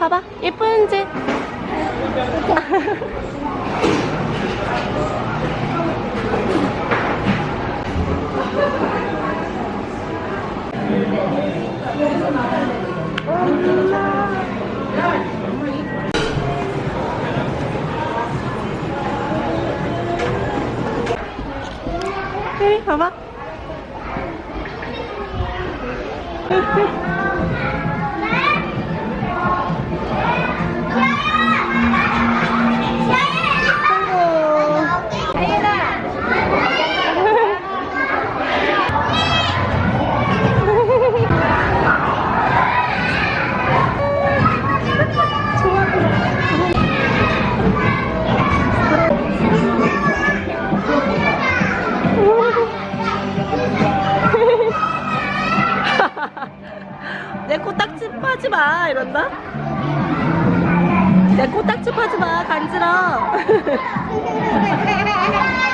봐봐. 예쁜지 혜리 이런다? 내 코딱지 파지 마 간지러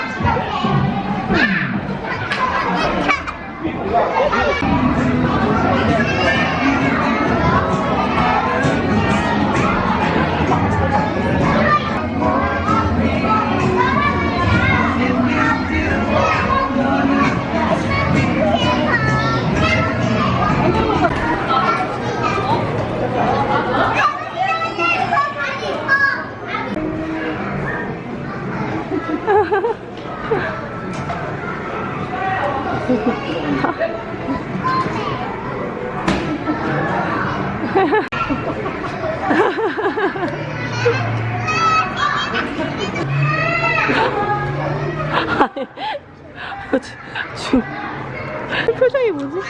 뭐지? 중 표정이 뭐지?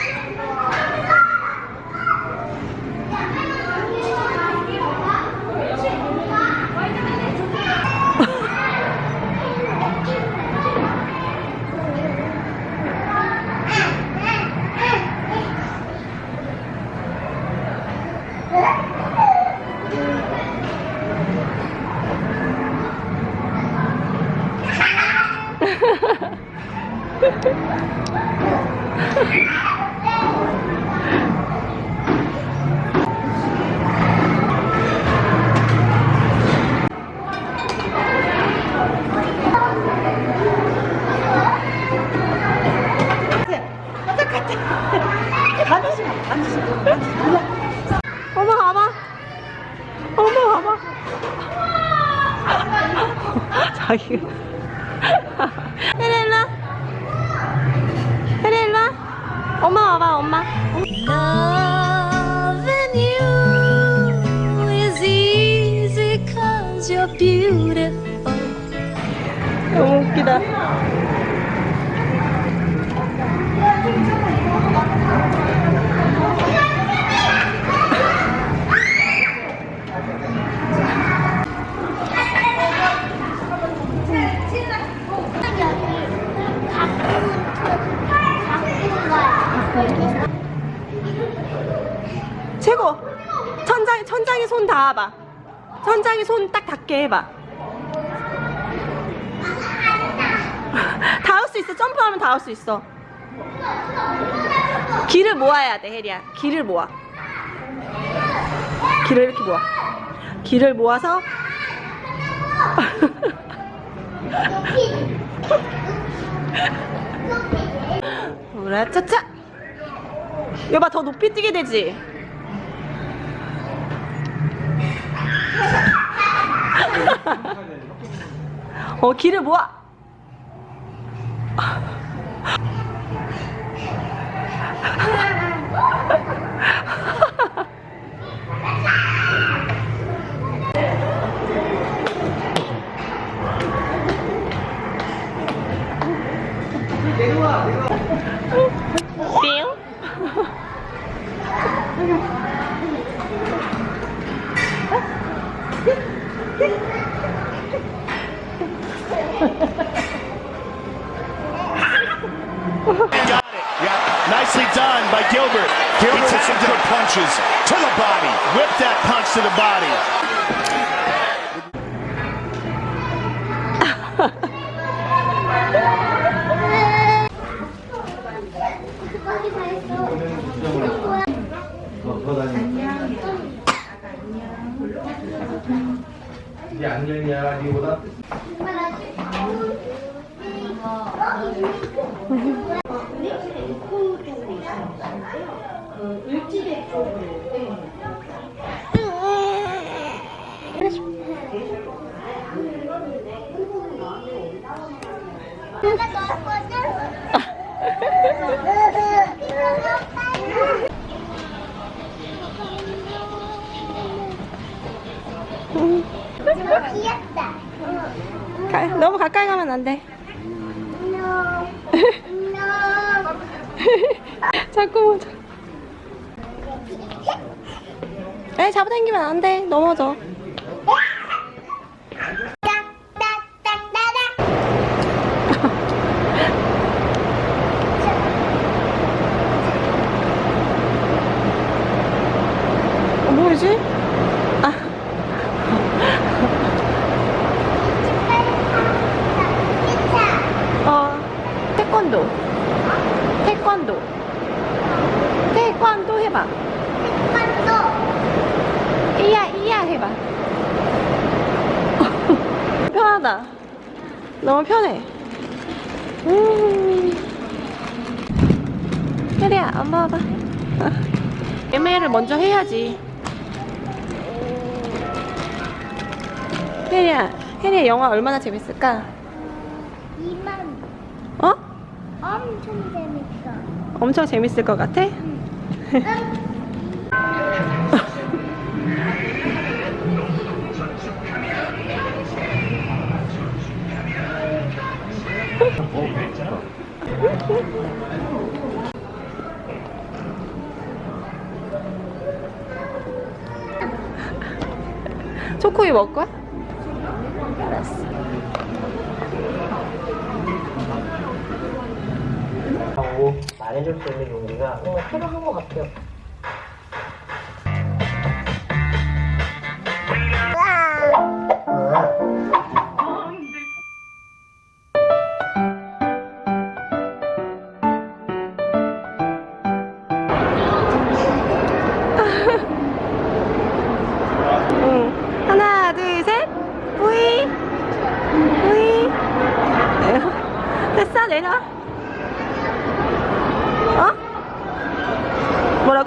어머 봐봐. 어머 봐봐. 자기 혜 엄마 봐봐 엄마 Loving you is easy cause you're beautiful. 너무 웃기다 최고 천장 천장에 손 닿아봐 천장에 손 딱 닿게 해봐 닿을 수 있어 점프하면 닿을 수 있어 길을 모아야 돼 혜리야 길을 모아 길을 이렇게 모아 길을 모아서 우라차차 여봐 더 높이 뛰게 되지. 어 길을 모아 punches to the body. Whipped that punch to the body. 이게 안녕이야 니보다 귀엽다. 가, 너무 가까이 가면 안 돼. No. No. 자꾸 보자. 에 잡아당기면 안 돼. 넘어져. 어, 뭐지? 아, 어, 태권도. 태권도. 태권도 해봐. 이야, 이야 해봐. 편하다. 너무 편해. 음. 혜리야, 안 봐봐. 애매를 먼저 해야지. 혜리야, 혜리야 영화 얼마나 재밌을까? 이만 어? 엄청 재밌어. 엄청 재밌을 것 같아? 초코이 먹을 거야? 알았어. 하고 말해줄 수 있는 용기가 뭔가 필요한 것 같아요.